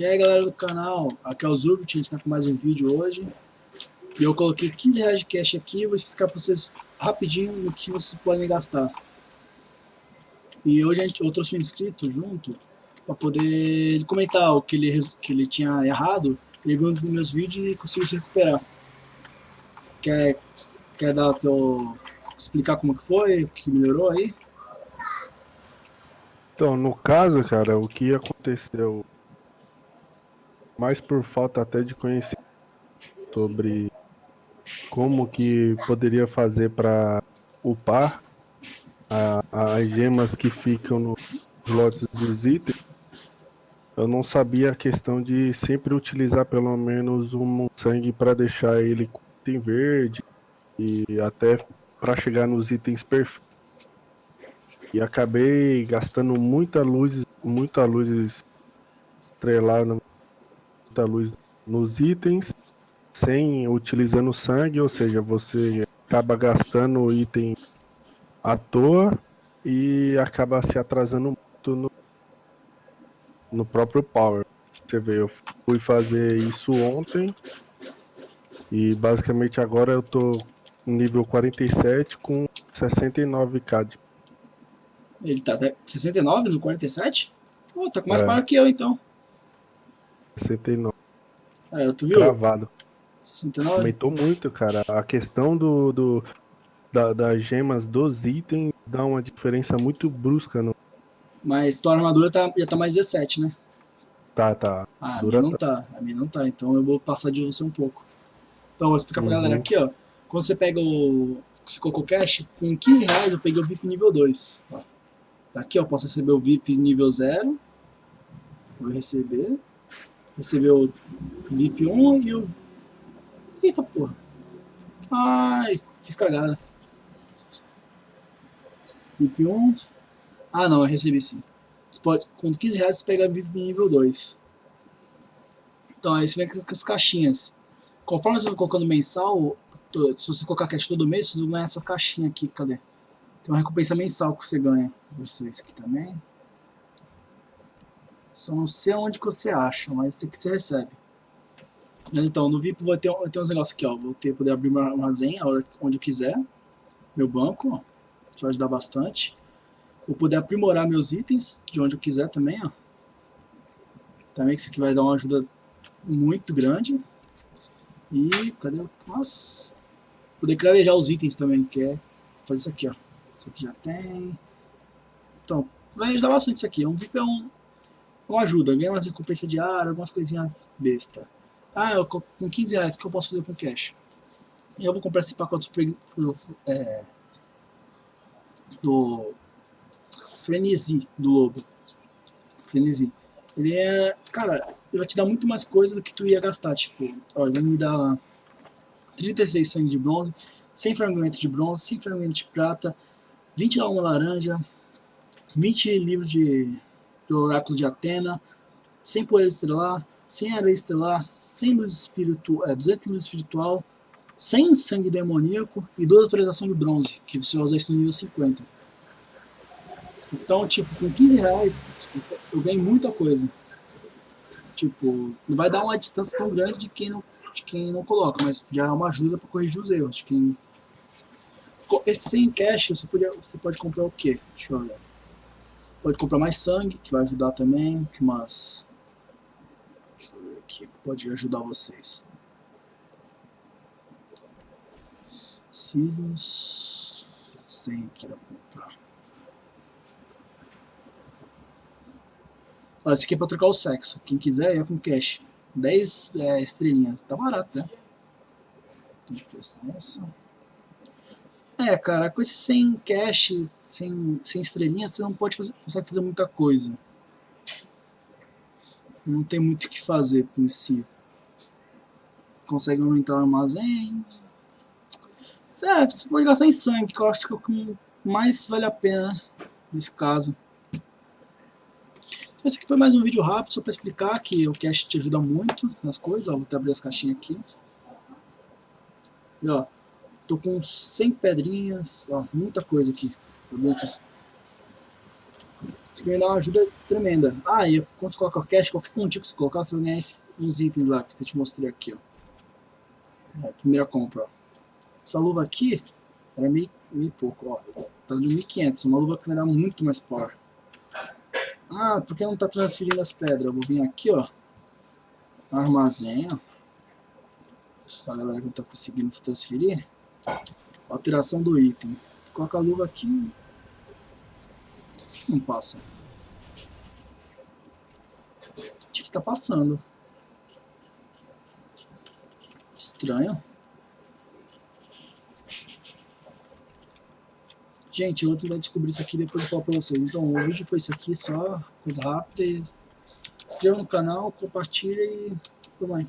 E aí galera do canal, aqui é o Zubit, a gente tá com mais um vídeo hoje. E eu coloquei 15 reais de cash aqui, vou explicar pra vocês rapidinho o que vocês podem gastar. E hoje gente, eu trouxe um inscrito junto, pra poder comentar o que ele, que ele tinha errado. Ele viu nos meus vídeos e conseguiu se recuperar. Quer, quer dar teu, explicar como que foi, o que melhorou aí? Então, no caso, cara, o que aconteceu mais por falta até de conhecer sobre como que poderia fazer para upar a, as gemas que ficam nos lotes dos itens. Eu não sabia a questão de sempre utilizar pelo menos um sangue para deixar ele com verde e até para chegar nos itens perfeitos. E acabei gastando muita luz, muita luz estrelar muita luz nos itens sem utilizando sangue, ou seja, você acaba gastando item à toa e acaba se atrasando muito no, no próprio power. Você vê, eu fui fazer isso ontem e basicamente agora eu tô nível 47 com 69k. De... Ele tá 69 no 47? Pô, tá com mais é. power que eu então. 69. É, tu viu? Travado. 69? Aumentou muito, cara. A questão do, do da, das gemas dos itens dá uma diferença muito brusca. No... Mas tua armadura tá, já tá mais 17, né? Tá, tá. Ah, a minha não tá. A minha não tá, então eu vou passar de você um pouco. Então, eu vou explicar pra uhum. galera aqui, ó. Quando você pega o... Você colocou cash, com 15 reais eu peguei o VIP nível 2. Ó. Tá aqui, ó. Posso receber o VIP nível 0. Vou receber recebeu o VIP 1 e o... Eita porra. Ai, fiz cagada. VIP 1. Ah não, eu recebi sim. Você pode, com 15 reais você pega VIP nível 2. Então aí você vem com as caixinhas. Conforme você vai colocando mensal, se você colocar cash todo mês, você ganha essa caixinha aqui, cadê? Tem uma recompensa mensal que você ganha. Deixa eu ver esse aqui também. Só não sei onde que você acha, mas aqui você recebe. Então, no VIP vai ter, vai ter uns negócios aqui, ó. Vou ter, poder abrir meu armazém a hora, onde eu quiser. Meu banco, ó. Isso vai ajudar bastante. Vou poder aprimorar meus itens de onde eu quiser também, ó. Também que isso aqui vai dar uma ajuda muito grande. E, cadê? Nossa. Poder cravejar os itens também, que é fazer isso aqui, ó. Isso aqui já tem. Então, vai ajudar bastante isso aqui. Um VIP é um, uma ajuda, ganha umas recompensas diárias, algumas coisinhas besta. Ah, eu, com 15 reais, o que eu posso fazer com cash? Eu vou comprar esse pacote do, é, do Frenesi, do Lobo. Frenesi. Ele é, cara, ele vai te dar muito mais coisa do que tu ia gastar, tipo, olha, ele me dá 36 sangue de bronze, 100 fragmentos de bronze, 100 fragmentos de prata, 20 alma laranja, 20 livros de do oráculo de Atena, sem poder estelar, sem areia estelar, sem luz espiritual, é, 200 luz espiritual, sem sangue demoníaco e duas atualização de bronze, que você usar isso no nível 50. Então, tipo, com 15 reais, eu ganhei muita coisa. Tipo, não vai dar uma distância tão grande de quem não, de quem não coloca, mas já é uma ajuda para corrigir os erros. De quem... Esse sem cash, você, podia, você pode comprar o quê? Deixa eu olhar. Pode comprar mais sangue, que vai ajudar também. Que mais? Deixa eu ver aqui, pode ajudar vocês. Cílios. Sem que dá pra comprar. Olha, esse aqui é pra trocar o sexo. Quem quiser é com cash. 10 é, estrelinhas. Tá barato, né? De presença. É, cara, com esse sem cash, sem, sem estrelinha, você não pode fazer, consegue fazer muita coisa. Não tem muito o que fazer com si. Consegue aumentar o armazém. É, você pode gastar em sangue, que eu acho que é o que mais vale a pena nesse caso. Então, esse aqui foi mais um vídeo rápido, só para explicar que o cash te ajuda muito nas coisas. Ó, vou até abrir as caixinhas aqui. E ó, Tô com 100 pedrinhas, ó, muita coisa aqui. Essas... Isso aqui me dá uma ajuda tremenda. Ah, e quando você coloca o cash, qualquer pontinho que você colocar, você vai ganhar uns itens lá que eu te mostrei aqui, ó. É, primeira compra, ó. Essa luva aqui era meio, meio pouco, ó. Tá dando 1.500, uma luva que vai dar muito mais power. Ah, por que não tá transferindo as pedras? Eu vou vir aqui, ó. Armazém, ó. Pra galera que não tá conseguindo transferir. Alteração do item. Coloca a luva aqui. Não passa. Tinha que tá passando. Estranho. Gente, eu vou tentar descobrir isso aqui depois eu falo pra vocês. Então, o vídeo foi isso aqui, só coisa rápida. Inscreva no canal, compartilha e... Tudo bem.